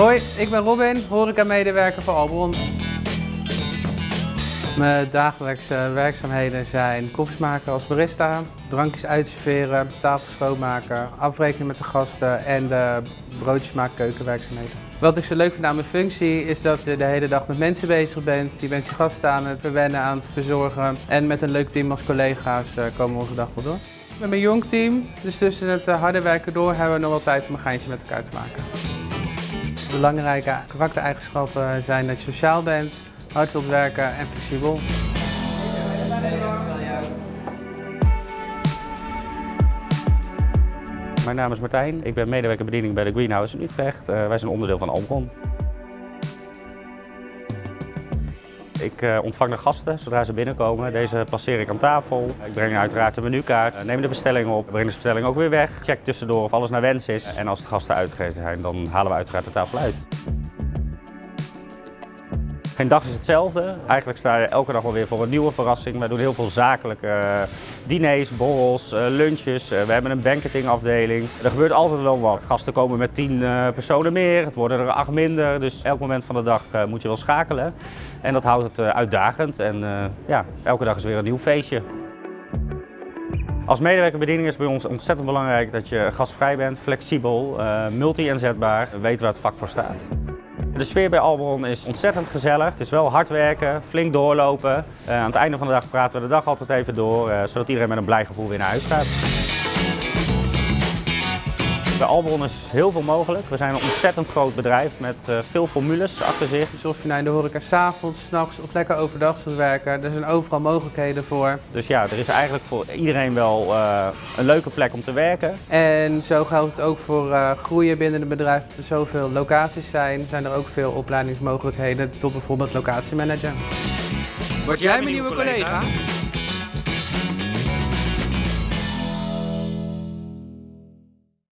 Hoi, ik ben Robin, horeca-medewerker voor Albron. Mijn dagelijkse werkzaamheden zijn koffies maken als barista, drankjes uitserveren, tafels schoonmaken, afrekenen met de gasten en de broodjes maken keukenwerkzaamheden. Wat ik zo leuk vind aan mijn functie is dat je de hele dag met mensen bezig bent. Je bent je gasten aan het verwennen, aan het verzorgen en met een leuk team als collega's eh, komen we onze dag wel door. Hebben een jong team, dus tussen het eh, harde werken door hebben we nog wel tijd om een geintje met elkaar te maken. Belangrijke karaktereigenschappen zijn dat je sociaal bent, hard wilt werken en flexibel. Mijn naam is Martijn, ik ben medewerker bediening bij de Greenhouse in Utrecht. Uh, wij zijn onderdeel van Albron. Ik uh, ontvang de gasten zodra ze binnenkomen. Deze passeer ik aan tafel. Ik breng uiteraard de menukaart, uh, neem de bestelling op, breng de bestelling ook weer weg. Check tussendoor of alles naar wens is. En als de gasten uitgegeven zijn, dan halen we uiteraard de tafel uit. Geen dag is hetzelfde. Eigenlijk sta je elke dag wel weer voor een nieuwe verrassing. We doen heel veel zakelijke uh, diners, borrels, uh, lunches. Uh, we hebben een banquetingafdeling. Er gebeurt altijd wel wat. Gasten komen met tien personen meer, het worden er acht minder. Dus elk moment van de dag moet je wel schakelen. En dat houdt het uitdagend. En ja, elke dag is weer een nieuw feestje. Als medewerkerbediening is bij ons ontzettend belangrijk dat je gastvrij bent, flexibel, multi-inzetbaar, weet waar het vak voor staat. De sfeer bij Albron is ontzettend gezellig. Het is wel hard werken, flink doorlopen. Uh, aan het einde van de dag praten we de dag altijd even door, uh, zodat iedereen met een blij gevoel weer naar huis gaat. Bij Albron is heel veel mogelijk. We zijn een ontzettend groot bedrijf met uh, veel formules achter zich. Dus of je nou in de horeca s'avonds, s'nachts of lekker overdag wilt werken, er zijn overal mogelijkheden voor. Dus ja, er is eigenlijk voor iedereen wel uh, een leuke plek om te werken. En zo geldt het ook voor uh, groeien binnen het bedrijf. Er zoveel locaties zijn, zijn er ook veel opleidingsmogelijkheden tot bijvoorbeeld locatiemanager. Word jij mijn nieuwe collega?